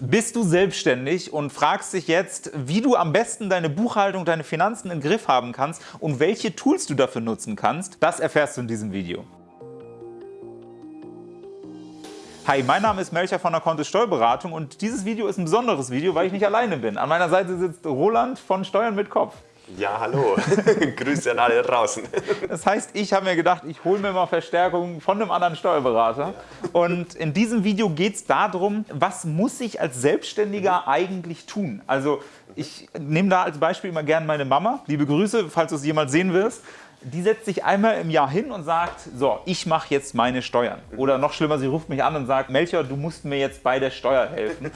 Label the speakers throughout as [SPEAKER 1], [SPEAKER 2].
[SPEAKER 1] Bist du selbstständig und fragst dich jetzt, wie du am besten deine Buchhaltung, deine Finanzen im Griff haben kannst und welche Tools du dafür nutzen kannst? Das erfährst du in diesem Video. Hi, mein Name ist Melcher von der Kontist Steuerberatung und dieses Video ist ein besonderes Video, weil ich nicht alleine bin. An meiner Seite sitzt Roland von Steuern mit Kopf.
[SPEAKER 2] Ja, hallo. Grüße an alle draußen.
[SPEAKER 1] Das heißt, ich habe mir gedacht, ich hole mir mal Verstärkung von einem anderen Steuerberater. Und in diesem Video geht es darum, was muss ich als Selbstständiger eigentlich tun? Also ich nehme da als Beispiel immer gerne meine Mama. Liebe Grüße, falls du es jemals sehen wirst. Die setzt sich einmal im Jahr hin und sagt, so, ich mache jetzt meine Steuern. Oder noch schlimmer, sie ruft mich an und sagt, Melchior, du musst mir jetzt bei der Steuer helfen.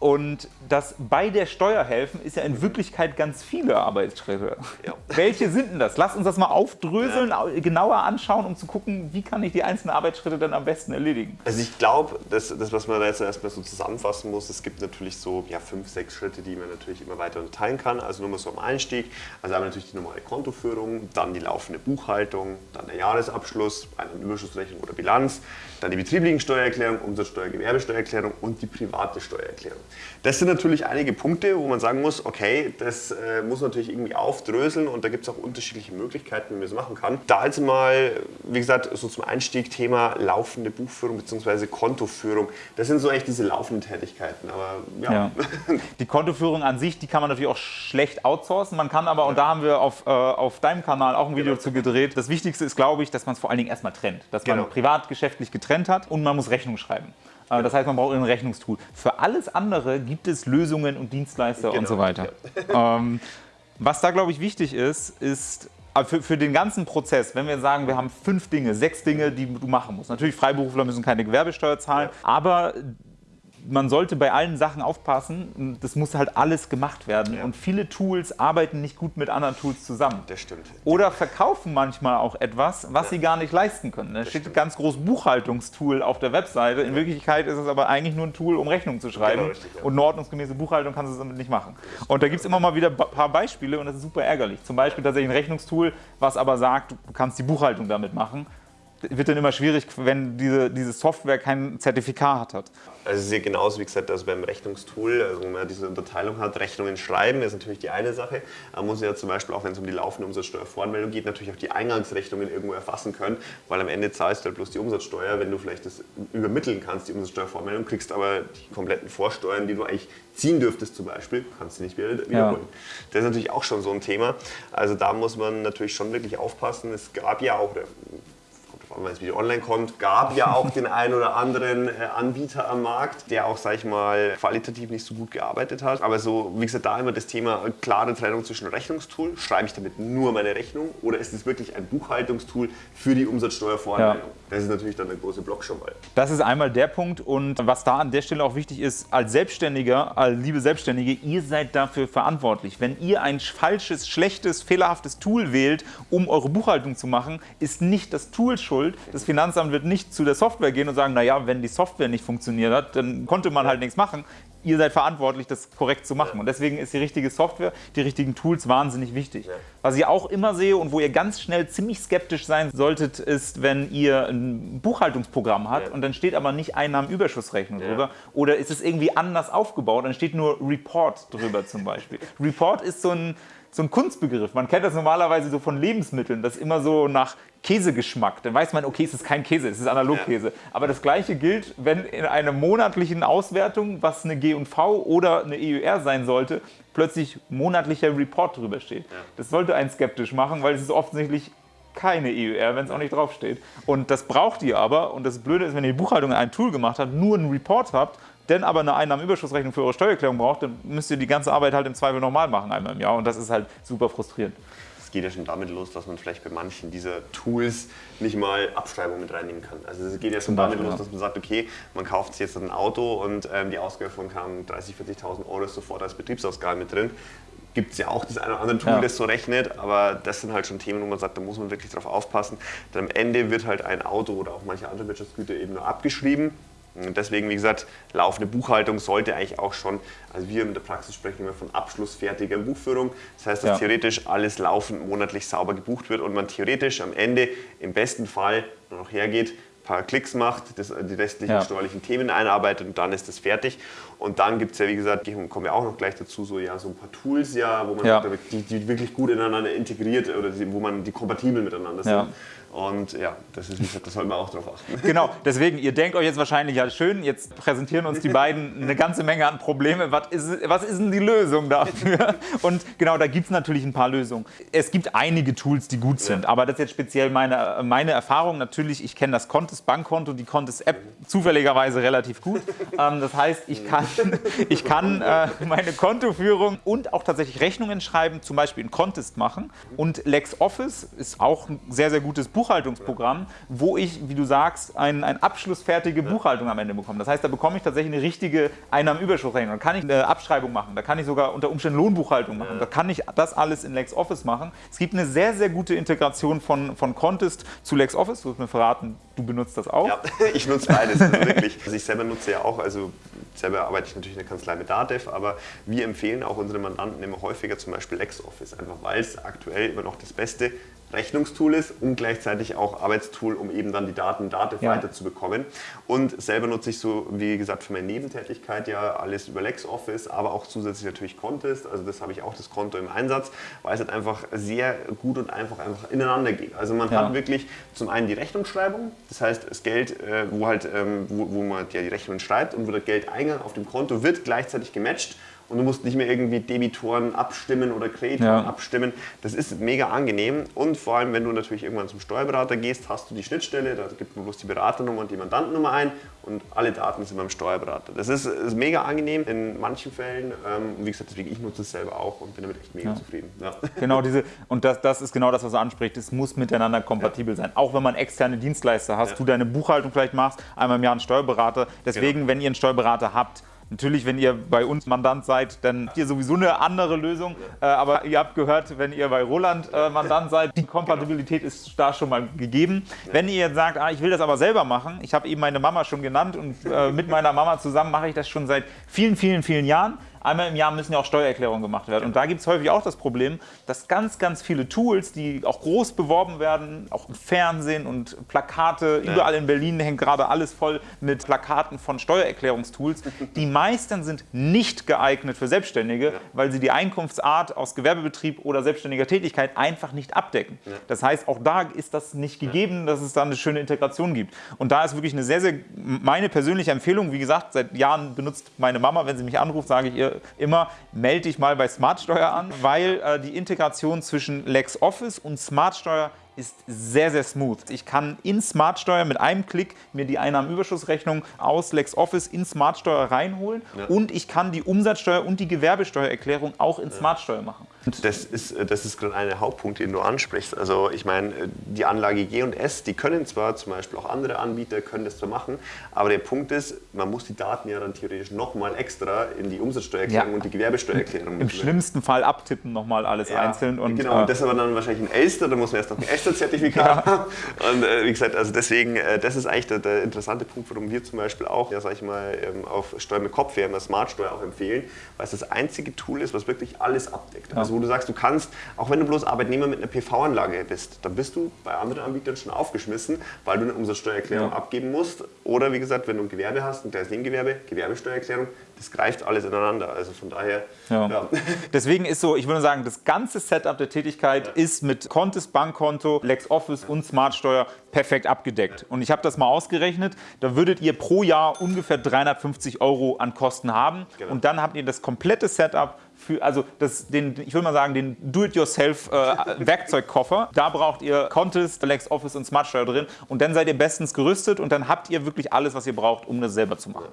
[SPEAKER 1] Und das bei der Steuer helfen ist ja in Wirklichkeit ganz viele Arbeitsschritte. Ja. Welche sind denn das? Lass uns das mal aufdröseln, ja. genauer anschauen, um zu gucken, wie kann ich die einzelnen Arbeitsschritte dann am besten erledigen.
[SPEAKER 2] Also ich glaube, das, das, was man da jetzt erstmal so zusammenfassen muss, es gibt natürlich so ja, fünf, sechs Schritte, die man natürlich immer weiter unterteilen kann. Also nur mal so am Einstieg. Also einmal natürlich die normale Kontoführung, dann die laufende Buchhaltung, dann der Jahresabschluss, eine Überschussrechnung oder Bilanz, dann die betrieblichen Steuererklärung, Umsatzsteuer, Gewerbesteuererklärung und die private Steuererklärung. Das sind natürlich einige Punkte, wo man sagen muss, okay, das äh, muss natürlich irgendwie aufdröseln und da gibt es auch unterschiedliche Möglichkeiten, wie man das machen kann. Da jetzt mal, wie gesagt, so zum Einstieg Thema laufende Buchführung bzw. Kontoführung. Das sind so echt diese laufenden Tätigkeiten. Aber ja. ja.
[SPEAKER 1] Die Kontoführung an sich, die kann man natürlich auch schlecht outsourcen. Man kann aber, ja. und da haben wir auf, äh, auf deinem Kanal auch ein Video genau. zu gedreht, das Wichtigste ist, glaube ich, dass man es vor allen Dingen erstmal trennt. Dass genau. man privat geschäftlich getrennt hat und man muss Rechnung schreiben. Äh, das heißt, man braucht ein Rechnungstool. Für alles andere gibt es Lösungen und Dienstleister genau. und so weiter. Ja. Ähm, was da, glaube ich, wichtig ist, ist äh, für, für, den ganzen Prozess, wenn wir sagen, wir haben fünf Dinge, sechs Dinge, die du machen musst. Natürlich, Freiberufler müssen keine Gewerbesteuer zahlen, ja. aber man sollte bei allen Sachen aufpassen, das muss halt alles gemacht werden. Ja. Und viele Tools arbeiten nicht gut mit anderen Tools zusammen.
[SPEAKER 2] Das stimmt.
[SPEAKER 1] Oder verkaufen manchmal auch etwas, was ja. sie gar nicht leisten können. Da steht ein ganz groß Buchhaltungstool auf der Webseite. In Wirklichkeit ist es aber eigentlich nur ein Tool, um Rechnungen zu schreiben. Genau, richtig, ja. Und eine ordnungsgemäße Buchhaltung kannst du damit nicht machen. Und da gibt es immer mal wieder ein paar Beispiele und das ist super ärgerlich. Zum Beispiel tatsächlich ein Rechnungstool, was aber sagt, du kannst die Buchhaltung damit machen wird dann immer schwierig, wenn diese, diese Software kein Zertifikat hat.
[SPEAKER 2] Also es ist ja genauso wie gesagt, also beim Rechnungstool, also wenn man diese Unterteilung hat, Rechnungen schreiben ist natürlich die eine Sache. Man muss ja zum Beispiel auch, wenn es um die laufende Umsatzsteuervoranmeldung geht, natürlich auch die Eingangsrechnungen irgendwo erfassen können, weil am Ende zahlst du halt bloß die Umsatzsteuer, wenn du vielleicht das übermitteln kannst, die Umsatzsteuervoranmeldung, kriegst aber die kompletten Vorsteuern, die du eigentlich ziehen dürftest zum Beispiel, kannst du nicht wieder wiederholen. Ja. Das ist natürlich auch schon so ein Thema. Also da muss man natürlich schon wirklich aufpassen. Es gab ja auch, wenn es wieder online kommt, gab ja auch den einen oder anderen äh, Anbieter am Markt, der auch, sag ich mal, qualitativ nicht so gut gearbeitet hat. Aber so, wie gesagt, da immer das Thema klare Trennung zwischen Rechnungstool. Schreibe ich damit nur meine Rechnung oder ist es wirklich ein Buchhaltungstool für die Umsatzsteuervoranmeldung? Ja. Das ist natürlich dann der große Block schon mal.
[SPEAKER 1] Das ist einmal der Punkt und was da an der Stelle auch wichtig ist, als Selbstständiger, als liebe Selbstständige, ihr seid dafür verantwortlich. Wenn ihr ein falsches, schlechtes, fehlerhaftes Tool wählt, um eure Buchhaltung zu machen, ist nicht das Tool schuld, schuld. Das Finanzamt wird nicht zu der Software gehen und sagen, naja, wenn die Software nicht funktioniert hat, dann konnte man halt nichts machen. Ihr seid verantwortlich, das korrekt zu machen. Und deswegen ist die richtige Software, die richtigen Tools wahnsinnig wichtig. Was ich auch immer sehe und wo ihr ganz schnell ziemlich skeptisch sein solltet, ist, wenn ihr ein Buchhaltungsprogramm habt und dann steht aber nicht Einnahmenüberschussrechnung drüber oder ist es irgendwie anders aufgebaut, dann steht nur Report drüber zum Beispiel. Report ist so ein so ein Kunstbegriff. Man kennt das normalerweise so von Lebensmitteln, das immer so nach Käsegeschmack. Dann weiß man, okay, es ist kein Käse, es ist Analogkäse. Ja. Aber das Gleiche gilt, wenn in einer monatlichen Auswertung, was eine G&V oder eine EUR sein sollte, plötzlich monatlicher Report drüber steht. Ja. Das sollte einen skeptisch machen, weil es ist offensichtlich keine EUR, wenn es auch nicht draufsteht. Und das braucht ihr aber. Und das Blöde ist, wenn ihr die Buchhaltung in ein Tool gemacht habt, nur einen Report habt denn aber eine Einnahmenüberschussrechnung für eure Steuererklärung braucht, dann müsst ihr die ganze Arbeit halt im Zweifel nochmal machen einmal im Jahr und das ist halt super frustrierend.
[SPEAKER 2] Es geht ja schon damit los, dass man vielleicht bei manchen dieser Tools nicht mal Abschreibungen mit reinnehmen kann. Also es geht ja schon damit los, dass man sagt, okay, man kauft sich jetzt ein Auto und ähm, die Ausgabe von 30.000, 40.000 Euro ist sofort als Betriebsausgabe mit drin gibt es ja auch das eine oder andere Tool, ja. das so rechnet, aber das sind halt schon Themen, wo man sagt, da muss man wirklich drauf aufpassen. Denn am Ende wird halt ein Auto oder auch manche andere Wirtschaftsgüter eben nur abgeschrieben und deswegen, wie gesagt, laufende Buchhaltung sollte eigentlich auch schon, also wir in der Praxis sprechen immer von abschlussfertiger Buchführung. Das heißt, dass ja. theoretisch alles laufend monatlich sauber gebucht wird und man theoretisch am Ende im besten Fall noch hergeht, paar Klicks macht, das, die restlichen
[SPEAKER 1] Ja.
[SPEAKER 2] steuerlichen Themen einarbeitet und dann ist das fertig. Und dann gibt es ja, wie gesagt, kommen wir auch noch gleich dazu, so, ja, so ein paar Tools, ja, wo man
[SPEAKER 1] Ja.
[SPEAKER 2] die, die wirklich gut ineinander integriert oder die, wo man die kompatibel miteinander sind.
[SPEAKER 1] Ja.
[SPEAKER 2] Und ja, das ist, wie gesagt, da sollte man auch drauf achten.
[SPEAKER 1] Genau, deswegen, ihr denkt euch jetzt wahrscheinlich, ja schön, jetzt präsentieren uns die beiden eine ganze Menge an Probleme. Was ist, was ist denn die Lösung dafür? Und genau, da gibt es natürlich ein paar Lösungen. Es gibt einige Tools, die gut sind, aber das ist jetzt speziell meine, meine Erfahrung. Natürlich, ich kenne das Contest Bankkonto, die Contest App zufälligerweise relativ gut. Ähm, das heißt, ich kann, ich kann äh, meine Kontoführung und auch tatsächlich Rechnungen schreiben, zum Beispiel in Contest machen. Und LexOffice ist auch ein sehr, sehr gutes Buchhaltungsprogramm, wo ich, wie du sagst, ein, ein abschlussfertige Buchhaltung am Ende bekomme. Das heißt, da bekomme ich tatsächlich eine richtige Einnahmenüberschussrechnung. Da kann ich eine Abschreibung machen, da kann ich sogar unter Umständen Lohnbuchhaltung machen. Da kann ich das alles in LexOffice machen. Es gibt eine sehr, sehr gute Integration von, von Contest zu LexOffice. Du hast mir verraten, du benutzt das auch.
[SPEAKER 2] Ja, ich nutze beides, also wirklich. Also ich selber nutze ja auch, also selber arbeite ich natürlich in der Kanzlei mit Datev, aber wir empfehlen auch unsere Mandanten immer häufiger zum Beispiel LexOffice, einfach weil es aktuell immer noch das beste Rechnungstool ist und gleichzeitig auch Arbeitstool, um eben dann die Daten Datev
[SPEAKER 1] Ja.
[SPEAKER 2] weiterzubekommen. Und selber nutze ich so, wie gesagt, für meine Nebentätigkeit ja alles über LexOffice, aber auch zusätzlich natürlich Contest. Also das habe ich auch das Konto im Einsatz, weil es halt einfach sehr gut und einfach einfach ineinander geht. Also man
[SPEAKER 1] Ja.
[SPEAKER 2] hat wirklich zum einen die Rechnungsschreibung, das heißt das Geld, äh, wo halt, ähm, wo, wo man ja die Rechnung schreibt und wo der Geldeingang auf dem Konto wird gleichzeitig gematcht und du musst nicht mehr irgendwie Debitoren abstimmen oder Kreditoren
[SPEAKER 1] Ja.
[SPEAKER 2] abstimmen. Das ist mega angenehm und vor allem, wenn du natürlich irgendwann zum Steuerberater gehst, hast du die Schnittstelle, da gibt man bloß die Beraternummer und die Mandantennummer ein und alle Daten sind beim Steuerberater. Das ist, ist mega angenehm in manchen Fällen. Ähm, und wie gesagt, deswegen ich nutze es selber auch und bin damit echt mega zufrieden. Ja.
[SPEAKER 1] Genau diese, und das, das ist genau das, was er anspricht. Es muss miteinander kompatibel sein. Auch wenn man externe Dienstleister hast,
[SPEAKER 2] Ja.
[SPEAKER 1] du deine Buchhaltung vielleicht machst, einmal im Jahr einen Steuerberater. Deswegen,
[SPEAKER 2] Genau.
[SPEAKER 1] wenn ihr einen Steuerberater habt, Natürlich, wenn ihr bei uns Mandant seid, dann habt ihr sowieso eine andere Lösung. Äh, aber ihr habt gehört, wenn ihr bei Roland äh, Mandant seid, die Kompatibilität ist da schon mal gegeben. Wenn ihr jetzt sagt, ah, ich will das aber selber machen, ich habe eben meine Mama schon genannt und äh, mit meiner Mama zusammen mache ich das schon seit vielen, vielen, vielen Jahren. Einmal im Jahr müssen ja auch Steuererklärungen gemacht werden. Und da gibt es häufig auch das Problem, dass ganz, ganz viele Tools, die auch groß beworben werden, auch im Fernsehen und Plakate, überall in Berlin hängt gerade alles voll mit Plakaten von Steuererklärungstools. Die meisten sind nicht geeignet für Selbstständige, weil sie die Einkunftsart aus Gewerbebetrieb oder selbstständiger Tätigkeit einfach nicht abdecken. Das heißt, auch da ist das nicht gegeben, dass es da eine schöne Integration gibt. Und da ist wirklich eine sehr, sehr, meine persönliche Empfehlung, wie gesagt, seit Jahren benutzt meine Mama, wenn sie mich anruft, sage ich ihr immer, melde dich mal bei Smartsteuer an, weil äh, die Integration zwischen LexOffice und Smartsteuer ist sehr, sehr smooth. Ich kann in Smartsteuer mit einem Klick mir die Einnahmenüberschussrechnung aus LexOffice in Smartsteuer reinholen und ich kann die Umsatzsteuer und die Gewerbesteuererklärung auch in Smartsteuer machen.
[SPEAKER 2] Das ist, äh, das ist gerade einer der Hauptpunkte, den du ansprichst. Also ich meine, äh, die Anlage G und S, die können zwar zum Beispiel auch andere Anbieter können das zwar machen, aber der Punkt ist, man muss die Daten ja dann theoretisch nochmal extra in die Umsatzsteuererklärung
[SPEAKER 1] Ja.
[SPEAKER 2] und die Gewerbesteuererklärung
[SPEAKER 1] Im
[SPEAKER 2] mit-
[SPEAKER 1] schlimmsten Fall abtippen nochmal alles
[SPEAKER 2] Ja,
[SPEAKER 1] einzeln. Und,
[SPEAKER 2] genau,
[SPEAKER 1] äh,
[SPEAKER 2] und das aber dann wahrscheinlich ein Elster, da muss man erst noch ein Elster-Zertifikat haben. Und äh, wie gesagt, also deswegen, äh, das ist eigentlich der, der interessante Punkt, warum wir zum Beispiel auch, ja, sag ich mal, ähm, auf Steuer mit Kopf, wir haben ja Smartsteuer auch empfehlen, weil es das einzige Tool ist, was wirklich alles abdeckt. Also wo du sagst, du kannst, auch wenn du bloß Arbeitnehmer mit einer PV-Anlage bist, dann bist du bei anderen Anbietern schon aufgeschmissen, weil du eine Umsatzsteuererklärung
[SPEAKER 1] Ja.
[SPEAKER 2] abgeben musst. Oder wie gesagt, wenn du ein Gewerbe hast, ein kleines Nebengewerbe, Gewerbesteuererklärung, das greift alles ineinander. Also von daher,
[SPEAKER 1] Ja.
[SPEAKER 2] ja.
[SPEAKER 1] Deswegen ist so, ich würde sagen, das ganze Setup der Tätigkeit ist mit Contest, Bankkonto, LexOffice und Smartsteuer perfekt abgedeckt. Und ich habe das mal ausgerechnet, da würdet ihr pro Jahr ungefähr 350 Euro an Kosten haben.
[SPEAKER 2] Genau.
[SPEAKER 1] Und dann habt ihr das komplette Setup für, also das, den, ich würde mal sagen, den Do-it-yourself-Werkzeugkoffer. da braucht ihr Contest, LexOffice und Smartsteuer drin. Und dann seid ihr bestens gerüstet und dann habt ihr wirklich alles, was ihr braucht, um das selber zu machen.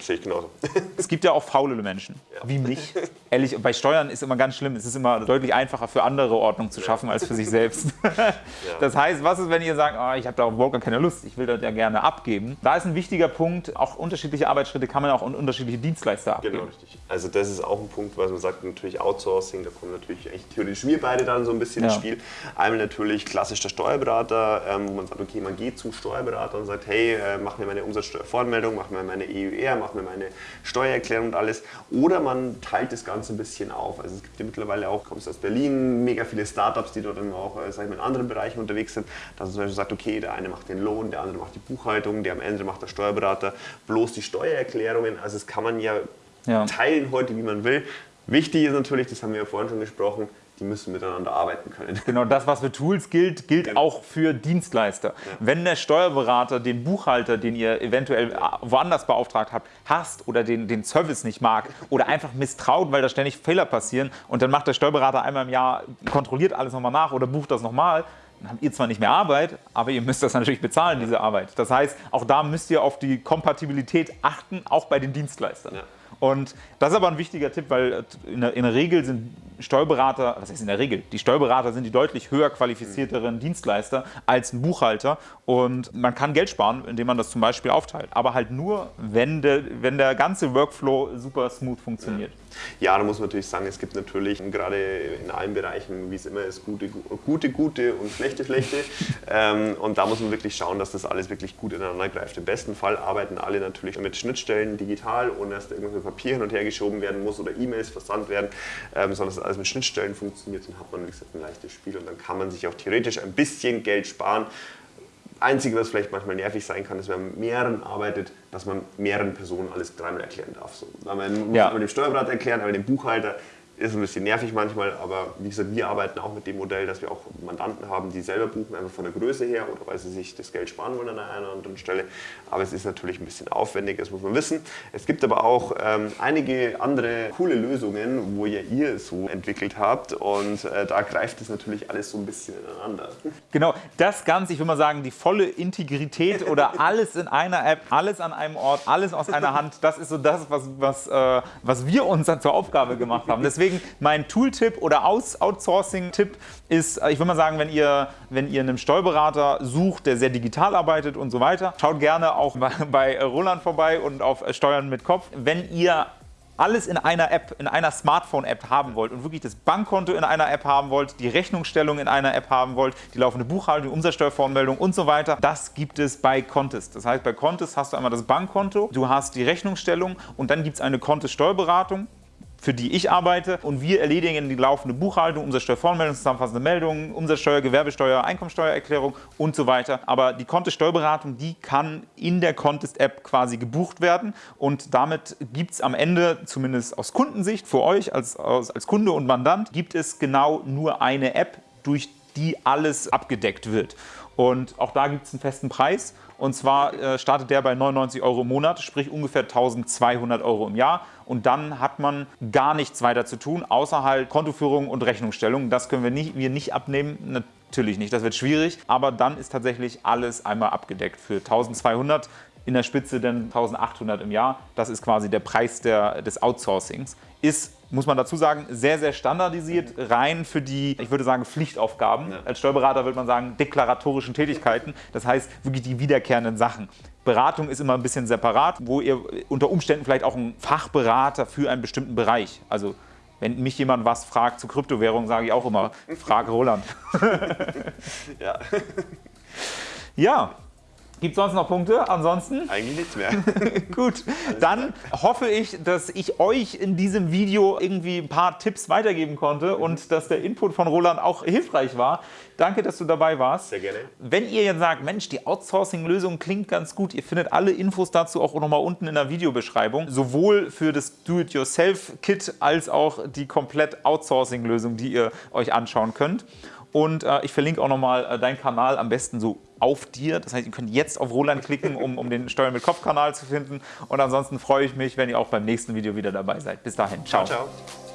[SPEAKER 2] Sehe ich genauso.
[SPEAKER 1] Es gibt ja auch faulere Menschen, wie mich. Ehrlich, bei Steuern ist immer ganz schlimm. Es ist immer deutlich einfacher für andere Ordnung zu schaffen als für sich selbst. Das heißt, was ist, wenn ihr sagt, ah, ich habe da überhaupt gar keine Lust, ich will das ja gerne abgeben? Da ist ein wichtiger Punkt, auch unterschiedliche Arbeitsschritte kann man auch an unterschiedliche Dienstleister abgeben.
[SPEAKER 2] Genau, richtig. Also das ist auch ein Punkt, was man sagt, natürlich Outsourcing, da kommen natürlich echt theoretisch wir beide dann so ein bisschen
[SPEAKER 1] Ja.
[SPEAKER 2] ins Spiel. Einmal natürlich klassisch der Steuerberater, ähm, wo man sagt, okay, man geht zum Steuerberater und sagt, hey, äh, mach mir meine Umsatzsteuervoranmeldung, mach mir meine EUR, mach mir meine Steuererklärung und alles. Oder man teilt das Ganze ein bisschen auf. Also es gibt ja mittlerweile auch, kommst aus Berlin, mega viele Startups, die dort dann auch äh, sag ich mal, in anderen Bereichen unterwegs sind, dass man zum Beispiel sagt, okay, der eine macht den Lohn, der andere macht die Buchhaltung, der am Ende macht der Steuerberater bloß die Steuererklärungen. Also das kann man ja, ja. teilen heute, wie man will. Wichtig ist natürlich, das haben wir ja vorhin schon gesprochen, die müssen miteinander arbeiten können.
[SPEAKER 1] Genau, das, was für Tools gilt, gilt ja. auch für Dienstleister. Ja. Wenn der Steuerberater den Buchhalter, den ihr eventuell woanders beauftragt habt, hasst oder den, den Service nicht mag oder einfach misstraut, weil da ständig Fehler passieren und dann macht der Steuerberater einmal im Jahr, kontrolliert alles nochmal nach oder bucht das nochmal, dann habt ihr zwar nicht mehr Arbeit, aber ihr müsst das natürlich bezahlen, diese Arbeit. Das heißt, auch da müsst ihr auf die Kompatibilität achten, auch bei den Dienstleistern. Ja. Und das ist aber ein wichtiger Tipp, weil in der, in der, Regel sind Steuerberater, was heißt in der Regel, die Steuerberater sind die deutlich höher qualifizierteren Dienstleister als ein Buchhalter und man kann Geld sparen, indem man das zum Beispiel aufteilt, aber halt nur, wenn der, wenn der ganze Workflow super smooth funktioniert. Ja.
[SPEAKER 2] Ja, da muss man natürlich sagen, es gibt natürlich gerade in allen Bereichen, wie es immer ist, gute, gute, gute und schlechte, schlechte. ähm, und da muss man wirklich schauen, dass das alles wirklich gut ineinander greift. Im besten Fall arbeiten alle natürlich mit Schnittstellen digital, ohne dass irgendwas mit Papier hin und her geschoben werden muss oder E-Mails versandt werden, ähm, sondern dass alles mit Schnittstellen funktioniert. Dann hat man, wie gesagt, ein leichtes Spiel und dann kann man sich auch theoretisch ein bisschen Geld sparen. Einzige, was vielleicht manchmal nervig sein kann, ist, wenn man mit mehreren arbeitet, dass man mehreren Personen alles dreimal erklären darf. So. Man muss ja. dem Steuerberater erklären, aber dem Buchhalter ist ein bisschen nervig manchmal, aber wie gesagt, wir arbeiten auch mit dem Modell, dass wir auch Mandanten haben, die selber buchen, einfach von der Größe her oder weil sie sich das Geld sparen wollen an einer oder anderen Stelle. Aber es ist natürlich ein bisschen aufwendig, das muss man wissen. Es gibt aber auch ähm, einige andere coole Lösungen, wo ja ihr so entwickelt habt und äh, da greift es natürlich alles so ein bisschen ineinander.
[SPEAKER 1] Genau, das Ganze, ich würde mal sagen, die volle Integrität oder alles in einer App, alles an einem Ort, alles aus einer Hand, das ist so das, was, was, äh, was wir uns dann zur Aufgabe gemacht haben. Deswegen Deswegen mein Tooltip oder Outsourcing-Tipp ist, ich würde mal sagen, wenn ihr, wenn ihr einen Steuerberater sucht, der sehr digital arbeitet und so weiter, schaut gerne auch bei, Roland vorbei und auf Steuern mit Kopf. Wenn ihr alles in einer App, in einer Smartphone-App haben wollt und wirklich das Bankkonto in einer App haben wollt, die Rechnungsstellung in einer App haben wollt, die laufende Buchhaltung, Umsatzsteuervoranmeldung und so weiter, das gibt es bei Contest. Das heißt, bei Contest hast du einmal das Bankkonto, du hast die Rechnungsstellung und dann gibt es eine Contest-Steuerberatung für die ich arbeite und wir erledigen die laufende Buchhaltung, Umsatzsteuervoranmeldung, zusammenfassende Meldungen, Umsatzsteuer, Gewerbesteuer, Einkommensteuererklärung und so weiter. Aber die Contest-Steuerberatung, die kann in der Contest-App quasi gebucht werden und damit gibt es am Ende, zumindest aus Kundensicht, für euch als, als Kunde und Mandant, gibt es genau nur eine App, durch die alles abgedeckt wird. Und auch da gibt es einen festen Preis. Und zwar äh, startet der bei 99 Euro im Monat, sprich ungefähr 1200 Euro im Jahr. Und dann hat man gar nichts weiter zu tun, außer halt Kontoführung und Rechnungsstellung. Das können wir nicht, wir nicht abnehmen. Natürlich nicht, das wird schwierig. Aber dann ist tatsächlich alles einmal abgedeckt für 1200 in der Spitze dann 1800 im Jahr. Das ist quasi der Preis der, des Outsourcings. Ist muss man dazu sagen, sehr, sehr standardisiert, rein für die, ich würde sagen, Pflichtaufgaben. Ja. Als Steuerberater würde man sagen, deklaratorischen Tätigkeiten. Das heißt, wirklich die wiederkehrenden Sachen. Beratung ist immer ein bisschen separat, wo ihr unter Umständen vielleicht auch einen Fachberater für einen bestimmten Bereich, also wenn mich jemand was fragt zu Kryptowährungen, sage ich auch immer, frag Roland. ja. ja, Gibt es sonst noch Punkte? Ansonsten?
[SPEAKER 2] Eigentlich nichts mehr.
[SPEAKER 1] Gut, dann hoffe ich, dass ich euch in diesem Video irgendwie ein paar Tipps weitergeben konnte mhm. und dass der Input von Roland auch hilfreich war. Danke, dass du dabei warst.
[SPEAKER 2] Sehr gerne.
[SPEAKER 1] Wenn ihr jetzt sagt, Mensch, die Outsourcing-Lösung klingt ganz gut, ihr findet alle Infos dazu auch nochmal unten in der Videobeschreibung. Sowohl für das Do-it-yourself-Kit als auch die komplett Outsourcing-Lösung, die ihr euch anschauen könnt. Und äh, ich verlinke auch nochmal äh, deinen Kanal am besten so auf dir. Das heißt, ihr könnt jetzt auf Roland klicken, um, um den Steuern mit Kopf-Kanal zu finden. Und ansonsten freue ich mich, wenn ihr auch beim nächsten Video wieder dabei seid. Bis dahin. ciao. ciao, ciao.